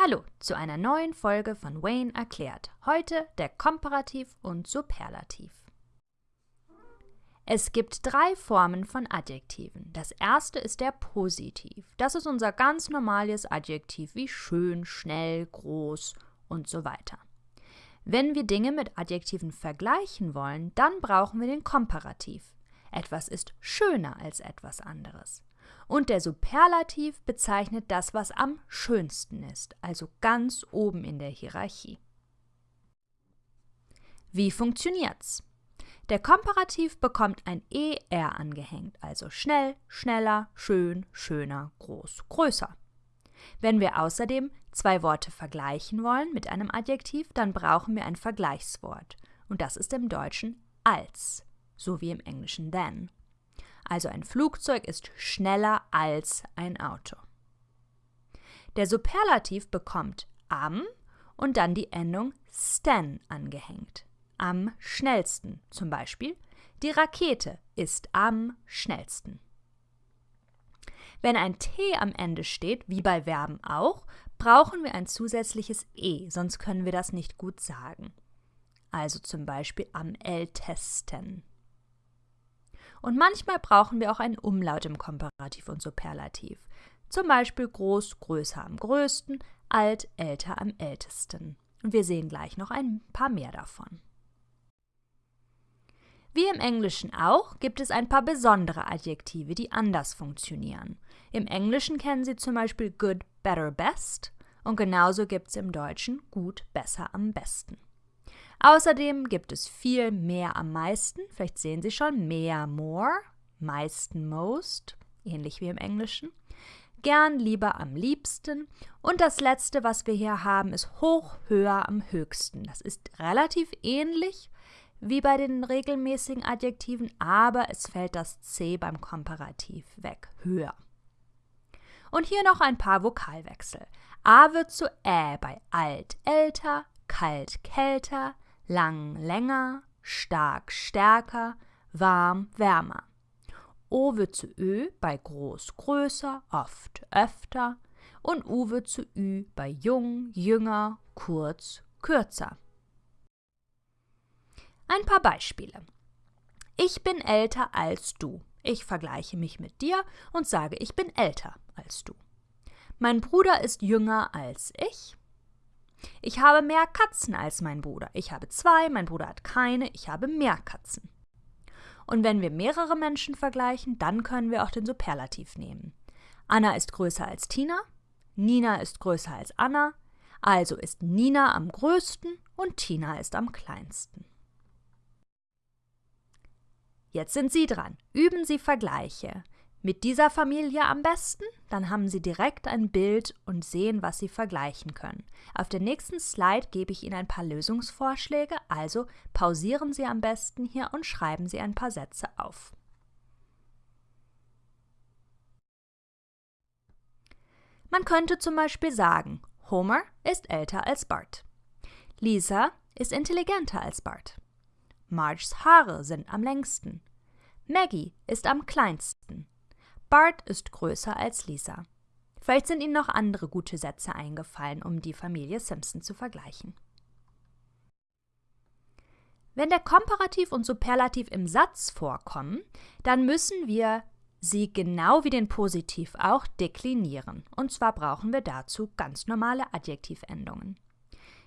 Hallo zu einer neuen Folge von Wayne erklärt. Heute der Komparativ und Superlativ. Es gibt drei Formen von Adjektiven. Das erste ist der Positiv. Das ist unser ganz normales Adjektiv wie schön, schnell, groß und so weiter. Wenn wir Dinge mit Adjektiven vergleichen wollen, dann brauchen wir den Komparativ. Etwas ist schöner als etwas anderes. Und der Superlativ bezeichnet das, was am schönsten ist, also ganz oben in der Hierarchie. Wie funktioniert's? Der Komparativ bekommt ein ER angehängt, also schnell, schneller, schön, schöner, groß, größer. Wenn wir außerdem zwei Worte vergleichen wollen mit einem Adjektiv, dann brauchen wir ein Vergleichswort. Und das ist im Deutschen als, so wie im Englischen than. Also ein Flugzeug ist schneller als ein Auto. Der Superlativ bekommt am und dann die Endung stan angehängt. Am schnellsten zum Beispiel. Die Rakete ist am schnellsten. Wenn ein T am Ende steht, wie bei Verben auch, brauchen wir ein zusätzliches E, sonst können wir das nicht gut sagen. Also zum Beispiel am ältesten. Und manchmal brauchen wir auch einen Umlaut im Komparativ und Superlativ. Zum Beispiel groß, größer am größten, alt, älter am ältesten. Und wir sehen gleich noch ein paar mehr davon. Wie im Englischen auch gibt es ein paar besondere Adjektive, die anders funktionieren. Im Englischen kennen Sie zum Beispiel good, better, best und genauso gibt es im Deutschen gut, besser, am besten. Außerdem gibt es viel mehr am meisten, vielleicht sehen Sie schon, mehr, more, meisten, most, ähnlich wie im Englischen, gern, lieber, am liebsten und das letzte, was wir hier haben, ist hoch, höher, am höchsten. Das ist relativ ähnlich wie bei den regelmäßigen Adjektiven, aber es fällt das C beim Komparativ weg, höher. Und hier noch ein paar Vokalwechsel. A wird zu Ä bei alt, älter, kalt, kälter, lang, länger, stark, stärker, warm, wärmer. O wird zu Ö bei groß, größer, oft, öfter und U wird zu Ü bei jung, jünger, kurz, kürzer. Ein paar Beispiele. Ich bin älter als du. Ich vergleiche mich mit dir und sage, ich bin älter als du. Mein Bruder ist jünger als ich. Ich habe mehr Katzen als mein Bruder. Ich habe zwei, mein Bruder hat keine, ich habe mehr Katzen. Und wenn wir mehrere Menschen vergleichen, dann können wir auch den Superlativ nehmen. Anna ist größer als Tina, Nina ist größer als Anna, also ist Nina am größten und Tina ist am kleinsten. Jetzt sind Sie dran. Üben Sie Vergleiche. Mit dieser Familie am besten? Dann haben Sie direkt ein Bild und sehen, was Sie vergleichen können. Auf der nächsten Slide gebe ich Ihnen ein paar Lösungsvorschläge, also pausieren Sie am besten hier und schreiben Sie ein paar Sätze auf. Man könnte zum Beispiel sagen, Homer ist älter als Bart. Lisa ist intelligenter als Bart. Marges Haare sind am längsten. Maggie ist am kleinsten. Bart ist größer als Lisa. Vielleicht sind Ihnen noch andere gute Sätze eingefallen, um die Familie Simpson zu vergleichen. Wenn der Komparativ und Superlativ im Satz vorkommen, dann müssen wir sie genau wie den Positiv auch deklinieren. Und zwar brauchen wir dazu ganz normale Adjektivendungen.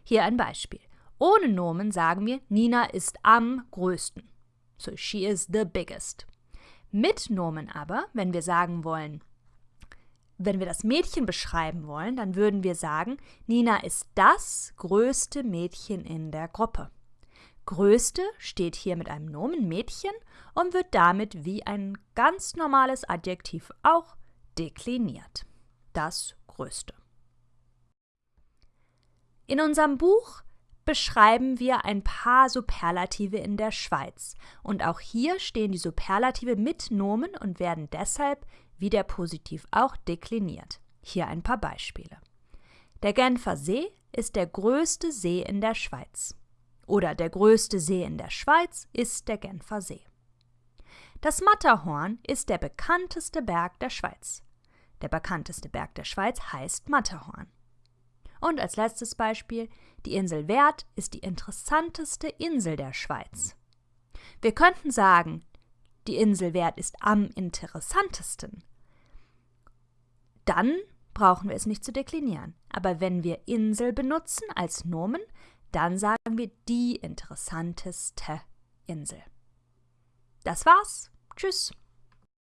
Hier ein Beispiel. Ohne Nomen sagen wir, Nina ist am größten. So she is the biggest. Mit Nomen aber, wenn wir sagen wollen, wenn wir das Mädchen beschreiben wollen, dann würden wir sagen, Nina ist das größte Mädchen in der Gruppe. Größte steht hier mit einem Nomen Mädchen und wird damit wie ein ganz normales Adjektiv auch dekliniert. Das Größte. In unserem Buch beschreiben wir ein paar Superlative in der Schweiz. Und auch hier stehen die Superlative mit Nomen und werden deshalb, wie der Positiv auch, dekliniert. Hier ein paar Beispiele. Der Genfer See ist der größte See in der Schweiz. Oder der größte See in der Schweiz ist der Genfer See. Das Matterhorn ist der bekannteste Berg der Schweiz. Der bekannteste Berg der Schweiz heißt Matterhorn. Und als letztes Beispiel, die Insel Wert ist die interessanteste Insel der Schweiz. Wir könnten sagen, die Insel Wert ist am interessantesten. Dann brauchen wir es nicht zu deklinieren. Aber wenn wir Insel benutzen als Nomen, dann sagen wir die interessanteste Insel. Das war's. Tschüss.